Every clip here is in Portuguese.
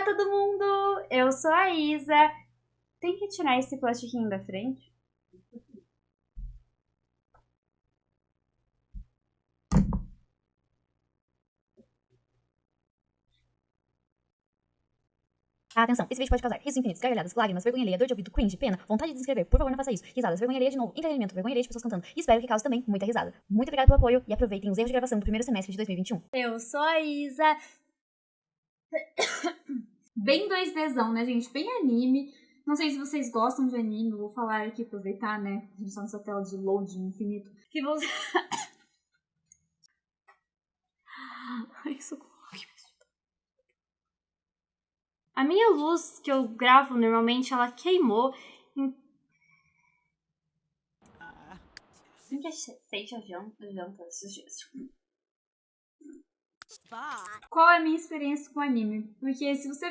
Olá, todo mundo! Eu sou a Isa. Tem que tirar esse plastiquinho da frente? Atenção, esse vídeo pode causar risos infinitos, gargalhadas, lágrimas, vergonha alheia, dor de ouvido, cringe, pena, vontade de se inscrever. Por favor, não faça isso. Risadas, vergonha alheia de novo, entretenimento, vergonha alheia de pessoas cantando. E espero que cause também muita risada. Muito obrigada pelo apoio e aproveitem os erros de gravação do primeiro semestre de 2021. Eu sou a Isa. Bem 2Dzão, né, gente? Bem anime. Não sei se vocês gostam de anime, vou falar aqui, aproveitar, né? A gente tá nessa tela de loading infinito. Que você. Ai, socorro. A minha luz que eu gravo normalmente, ela queimou. Em... Sempre sente a janta, janta dias. Qual é a minha experiência com anime? Porque se você.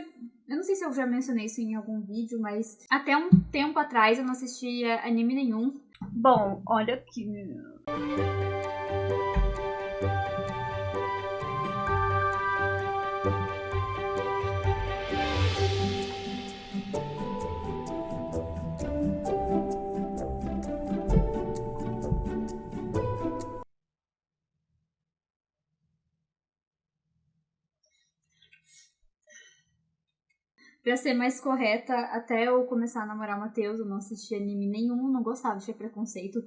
Eu não sei se eu já mencionei isso em algum vídeo, mas até um tempo atrás eu não assistia anime nenhum. Bom, olha aqui. Pra ser mais correta, até eu começar a namorar o Matheus, eu não assistia anime nenhum, não gostava, tinha preconceito.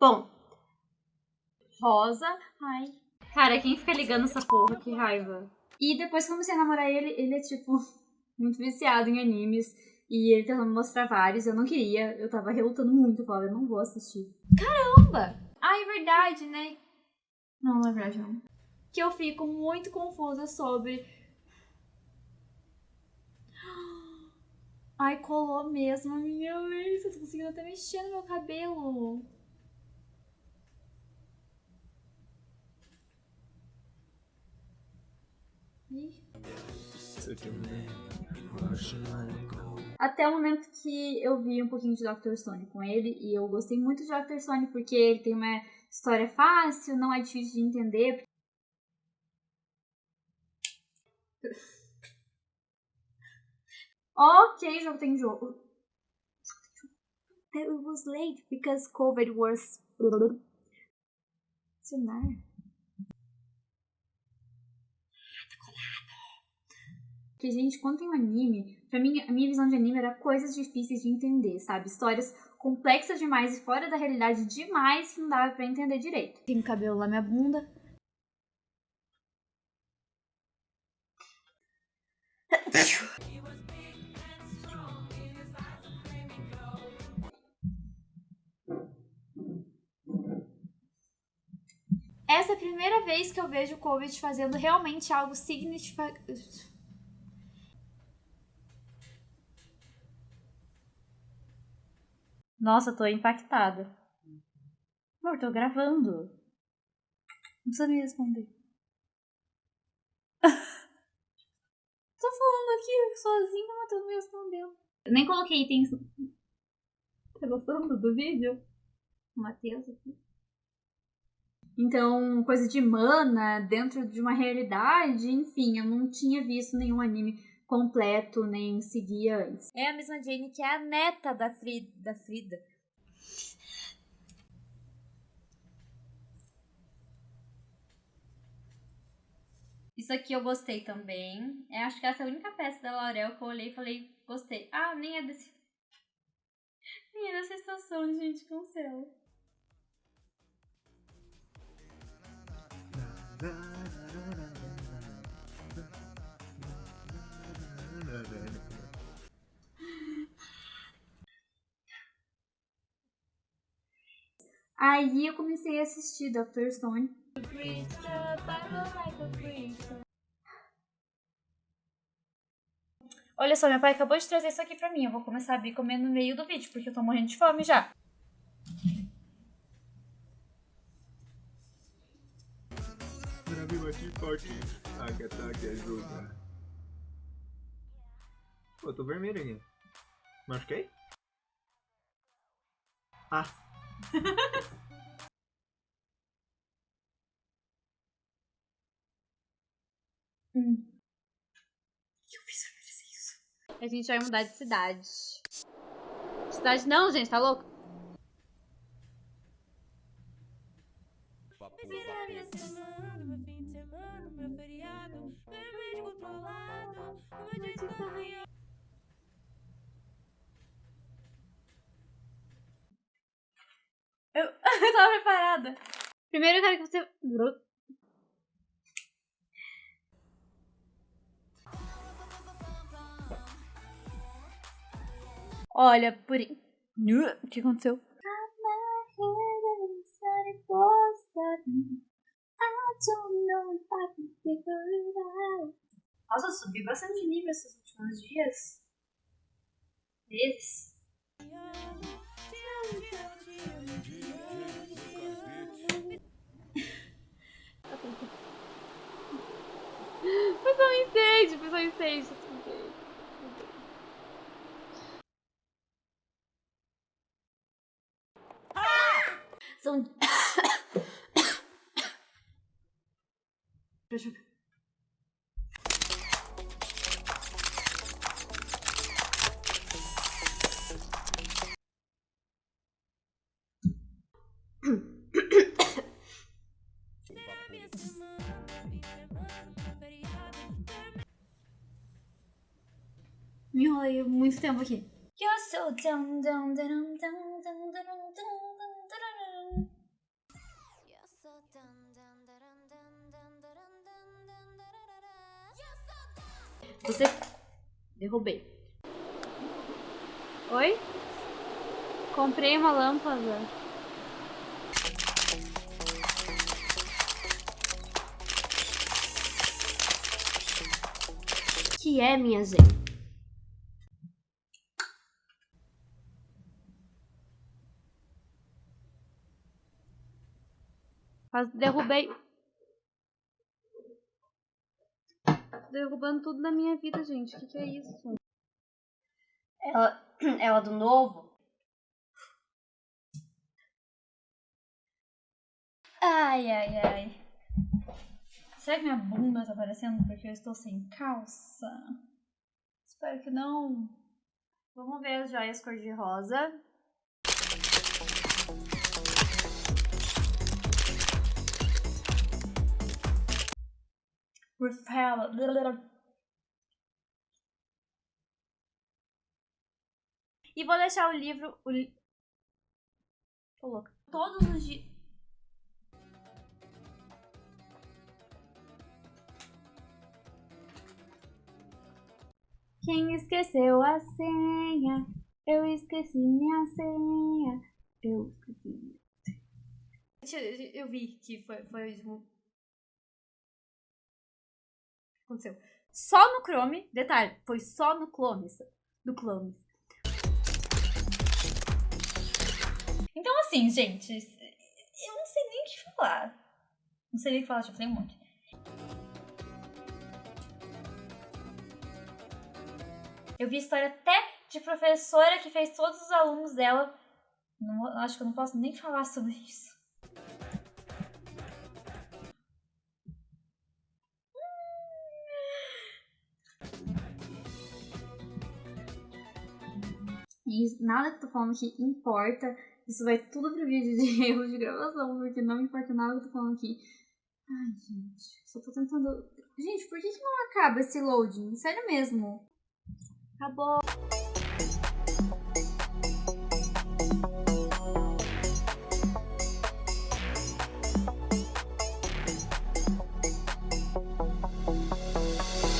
Bom. Rosa. Ai. Cara, quem fica ligando essa porra? Que raiva. E depois que eu comecei a namorar ele, ele é tipo muito viciado em animes. E ele tentou me mostrar vários, eu não queria, eu tava relutando muito, eu falava, eu não vou assistir. Caramba! Ah, é verdade, né? Não, não é verdade não. Que eu fico muito confusa sobre Ai, colou mesmo minha lace. Eu tô conseguindo até mexer no meu cabelo. Até o momento que eu vi um pouquinho de Dr. Stone com ele, e eu gostei muito de Dr. Stone porque ele tem uma história fácil, não é difícil de entender. Ok, jogo tem jogo. It was late because COVID was. Celular. Porque, gente, quando tem um anime, pra mim, a minha visão de anime era coisas difíceis de entender, sabe? Histórias complexas demais e fora da realidade demais que não dava pra entender direito. Tem cabelo lá minha bunda. Essa é a primeira vez que eu vejo o Covid fazendo realmente algo significativo. Nossa, tô impactada. Amor, tô gravando. Não precisa me responder. tô falando aqui sozinha, o Matheus me respondeu. Eu nem coloquei itens. Tá gostando do vídeo? O Matheus aqui. Então, coisa de mana dentro de uma realidade, enfim, eu não tinha visto nenhum anime completo, nem seguia antes. É a mesma Jane que é a neta da, Frida. Da Frida. Isso aqui eu gostei também. Eu acho que essa é a única peça da Laurel que eu olhei e falei, gostei. Ah, nem é desse. Nem é dessa estação, gente, cancela. Aí eu comecei a assistir Dr. Stone. Olha só, meu pai acabou de trazer isso aqui pra mim. Eu vou começar a abrir comendo no meio do vídeo, porque eu tô morrendo de fome já. TikTok. Taca, taca, ajuda. Pô, eu tô vermelho aqui. Machuquei? Ah. hum. que eu fiz pra merecer isso? A gente vai mudar de cidade. Cidade não, gente, tá louco? Precisa minha preparada. Primeiro eu quero que você. Olha, por. O que aconteceu? Nossa, subi bastante de nível esses últimos dias. Meses. Mas eu incêndio, mas eu incêndio. Ah! São... Me enrolei muito tempo aqui. Eu sou. Você. Derrubei. Oi? Comprei uma lâmpada. Que é, minha gente? Quase derrubei. Derrubando tudo na minha vida, gente. O que, que é isso? Ela, ela do novo? Ai, ai, ai. Será que minha bunda tá aparecendo porque eu estou sem calça? Espero que não. Vamos ver as joias cor-de-rosa. Repel. E vou deixar o livro. O li... Tô louca. Todos os dias. Quem esqueceu a senha? Eu esqueci minha senha. Eu esqueci. Eu, vi que foi, foi o aconteceu. Só no Chrome, detalhe, foi só no Chrome, do Chrome. Então, assim, gente, eu não sei nem o que falar. Não sei nem o que falar, já falei um monte. Eu vi história até de professora que fez todos os alunos dela. Não, acho que eu não posso nem falar sobre isso. E nada que eu tô falando aqui importa. Isso vai tudo pro vídeo de erro de gravação, porque não importa nada que eu tô falando aqui. Ai, gente, só tô tentando. Gente, por que, que não acaba esse loading? Sério mesmo. Acabou.